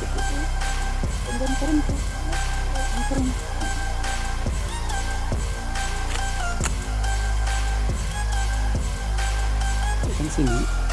eksekusi kemudian keren sini.